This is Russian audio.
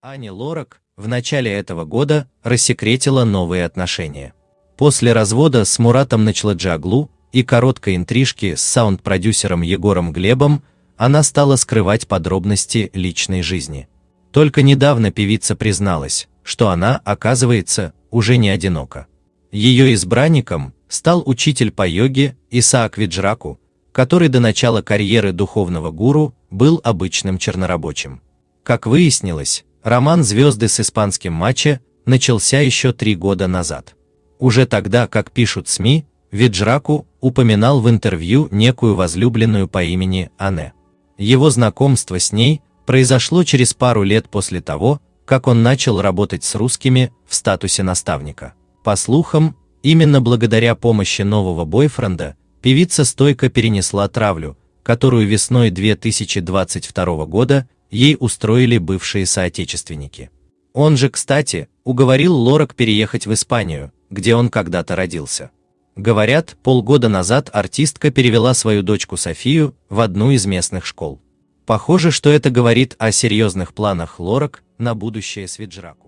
Ани Лорак в начале этого года рассекретила новые отношения. После развода с Муратом Начладжаглу и короткой интрижки с саунд-продюсером Егором Глебом она стала скрывать подробности личной жизни. Только недавно певица призналась, что она, оказывается, уже не одинока. Ее избранником стал учитель по йоге Исаак Виджраку, который до начала карьеры духовного гуру был обычным чернорабочим. Как выяснилось, роман звезды с испанским матче начался еще три года назад. Уже тогда, как пишут СМИ, Виджраку упоминал в интервью некую возлюбленную по имени Анне. Его знакомство с ней произошло через пару лет после того, как он начал работать с русскими в статусе наставника. По слухам, именно благодаря помощи нового бойфренда певица стойко перенесла травлю, которую весной 2022 года ей устроили бывшие соотечественники. Он же, кстати, уговорил Лорак переехать в Испанию, где он когда-то родился. Говорят, полгода назад артистка перевела свою дочку Софию в одну из местных школ. Похоже, что это говорит о серьезных планах Лорак на будущее с Виджраку.